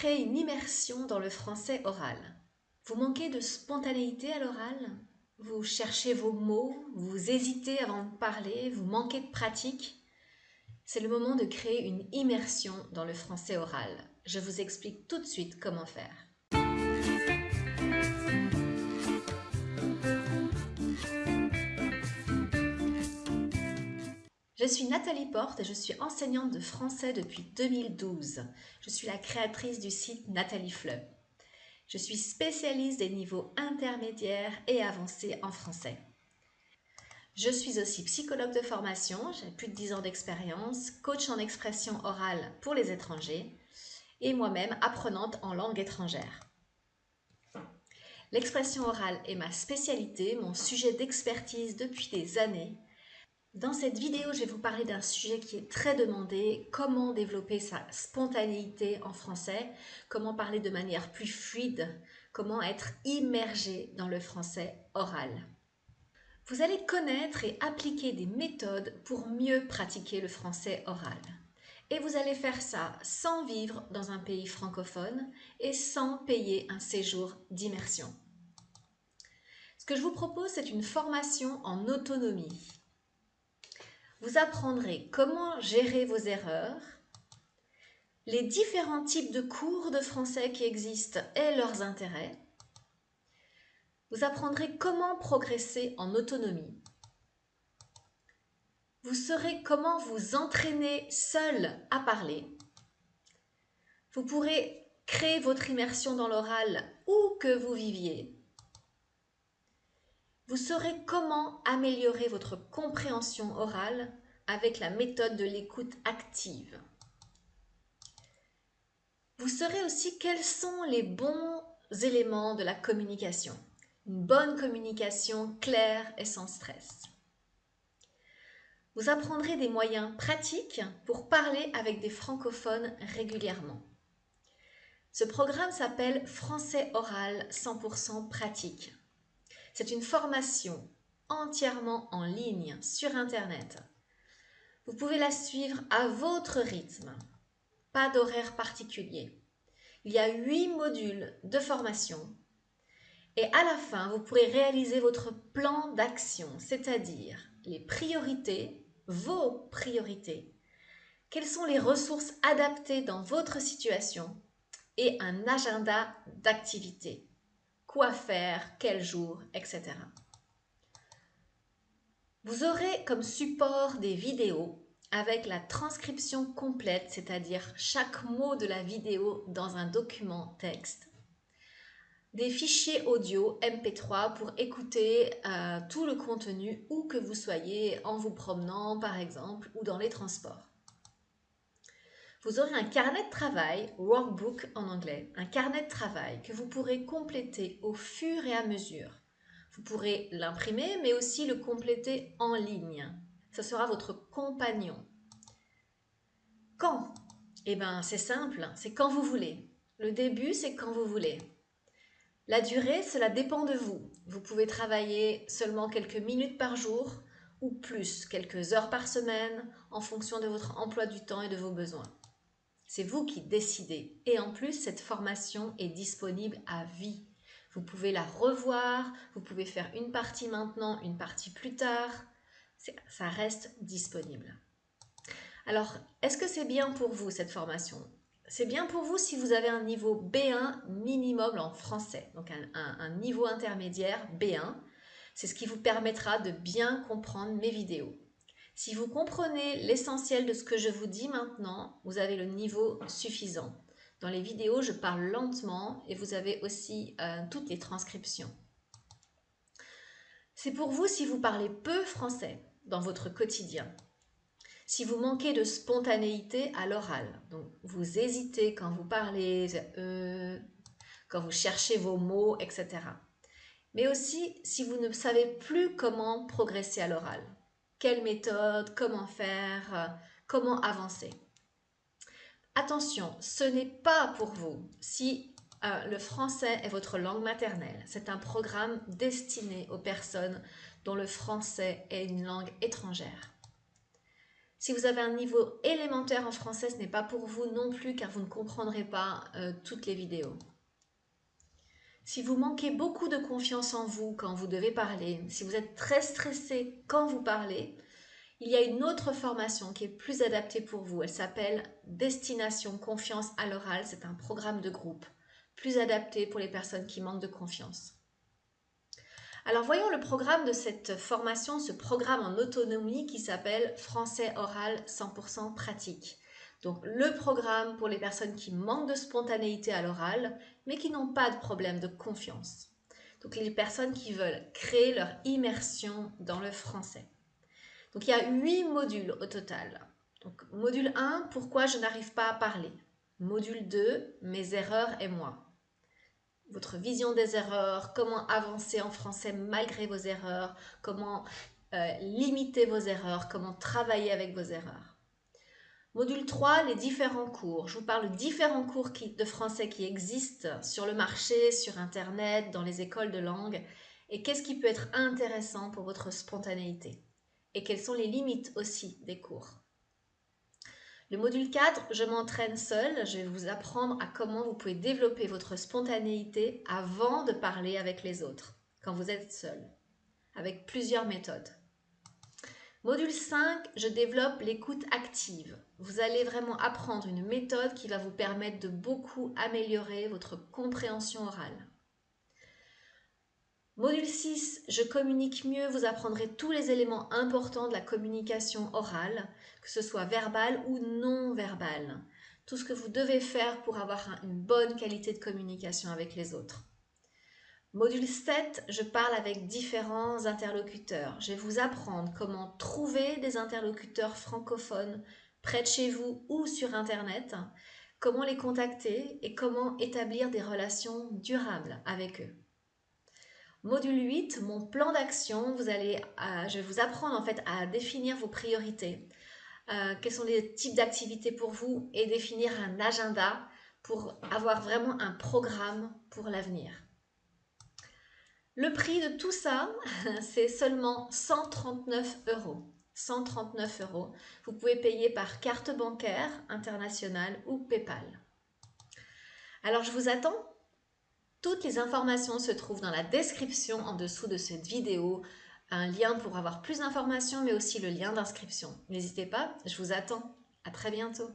créer une immersion dans le français oral. Vous manquez de spontanéité à l'oral? Vous cherchez vos mots, vous hésitez avant de parler, vous manquez de pratique? C'est le moment de créer une immersion dans le français oral. Je vous explique tout de suite comment faire. Je suis Nathalie Porte et je suis enseignante de français depuis 2012. Je suis la créatrice du site Nathalie Fleu. Je suis spécialiste des niveaux intermédiaires et avancés en français. Je suis aussi psychologue de formation, j'ai plus de 10 ans d'expérience, coach en expression orale pour les étrangers et moi-même apprenante en langue étrangère. L'expression orale est ma spécialité, mon sujet d'expertise depuis des années dans cette vidéo, je vais vous parler d'un sujet qui est très demandé, comment développer sa spontanéité en français, comment parler de manière plus fluide, comment être immergé dans le français oral. Vous allez connaître et appliquer des méthodes pour mieux pratiquer le français oral. Et vous allez faire ça sans vivre dans un pays francophone et sans payer un séjour d'immersion. Ce que je vous propose, c'est une formation en autonomie vous apprendrez comment gérer vos erreurs, les différents types de cours de français qui existent et leurs intérêts. Vous apprendrez comment progresser en autonomie. Vous saurez comment vous entraîner seul à parler. Vous pourrez créer votre immersion dans l'oral où que vous viviez vous saurez comment améliorer votre compréhension orale avec la méthode de l'écoute active. Vous saurez aussi quels sont les bons éléments de la communication. Une bonne communication claire et sans stress. Vous apprendrez des moyens pratiques pour parler avec des francophones régulièrement. Ce programme s'appelle Français oral 100% pratique. C'est une formation entièrement en ligne sur Internet. Vous pouvez la suivre à votre rythme, pas d'horaire particulier. Il y a huit modules de formation et à la fin, vous pourrez réaliser votre plan d'action, c'est-à-dire les priorités, vos priorités, quelles sont les ressources adaptées dans votre situation et un agenda d'activité quoi faire, quel jour, etc. Vous aurez comme support des vidéos avec la transcription complète, c'est-à-dire chaque mot de la vidéo dans un document texte, des fichiers audio MP3 pour écouter euh, tout le contenu où que vous soyez en vous promenant par exemple ou dans les transports vous aurez un carnet de travail, workbook en anglais, un carnet de travail que vous pourrez compléter au fur et à mesure. Vous pourrez l'imprimer, mais aussi le compléter en ligne. Ce sera votre compagnon. Quand? Eh bien, c'est simple, c'est quand vous voulez. Le début, c'est quand vous voulez. La durée, cela dépend de vous. Vous pouvez travailler seulement quelques minutes par jour ou plus, quelques heures par semaine, en fonction de votre emploi du temps et de vos besoins. C'est vous qui décidez. Et en plus, cette formation est disponible à vie. Vous pouvez la revoir, vous pouvez faire une partie maintenant, une partie plus tard. Ça reste disponible. Alors, est-ce que c'est bien pour vous cette formation? C'est bien pour vous si vous avez un niveau B1 minimum en français, donc un, niveau intermédiaire B1. C'est ce qui vous permettra de bien comprendre mes vidéos. Si vous comprenez l'essentiel de ce que je vous dis maintenant, vous avez le niveau suffisant. Dans les vidéos, je parle lentement et vous avez aussi euh, toutes les transcriptions. C'est pour vous si vous parlez peu français dans votre quotidien. Si vous manquez de spontanéité à l'oral, donc vous hésitez quand vous parlez, euh, quand vous cherchez vos mots, etc. Mais aussi si vous ne savez plus comment progresser à l'oral quelle méthode, comment faire, euh, comment avancer. Attention, ce n'est pas pour vous si euh, le français est votre langue maternelle. C'est un programme destiné aux personnes dont le français est une langue étrangère. Si vous avez un niveau élémentaire en français, ce n'est pas pour vous non plus car vous ne comprendrez pas euh, toutes les vidéos. Si vous manquez beaucoup de confiance en vous quand vous devez parler, si vous êtes très stressé quand vous parlez, il y a une autre formation qui est plus adaptée pour vous. Elle s'appelle Destination Confiance à l'oral. C'est un programme de groupe plus adapté pour les personnes qui manquent de confiance. Alors voyons le programme de cette formation, ce programme en autonomie qui s'appelle Français oral 100% pratique. Donc le programme pour les personnes qui manquent de spontanéité à l'oral, mais qui n'ont pas de problème de confiance. Donc les personnes qui veulent créer leur immersion dans le français. Donc il y a huit modules au total. Donc module 1, pourquoi je n'arrive pas à parler? Module 2, mes erreurs et moi votre vision des erreurs, comment avancer en français malgré vos erreurs, comment euh, limiter vos erreurs, comment travailler avec vos erreurs. Module 3, les différents cours. Je vous parle de différents cours de français qui existent sur le marché, sur Internet, dans les écoles de langue, et qu'est-ce qui peut être intéressant pour votre spontanéité? Et quelles sont les limites aussi des cours? Le module 4, je m'entraîne seul. Je vais vous apprendre à comment vous pouvez développer votre spontanéité avant de parler avec les autres, quand vous êtes seul, avec plusieurs méthodes. Module 5, je développe l'écoute active. Vous allez vraiment apprendre une méthode qui va vous permettre de beaucoup améliorer votre compréhension orale. Module 6, je communique mieux, vous apprendrez tous les éléments importants de la communication orale, que ce soit verbal ou non verbal. Tout ce que vous devez faire pour avoir une bonne qualité de communication avec les autres. Module 7, je parle avec différents interlocuteurs. Je vais vous apprendre comment trouver des interlocuteurs francophones près de chez vous ou sur Internet, comment les contacter et comment établir des relations durables avec eux. Module 8, mon plan d'action, euh, je vais vous apprendre en fait à définir vos priorités. Euh, quels sont les types d'activités pour vous et définir un agenda pour avoir vraiment un programme pour l'avenir. Le prix de tout ça, c'est seulement 139 euros. 139 euros. Vous pouvez payer par carte bancaire internationale ou PayPal. Alors je vous attends toutes les informations se trouvent dans la description en dessous de cette vidéo, un lien pour avoir plus d'informations mais aussi le lien d'inscription. N'hésitez pas, je vous attends. À très bientôt.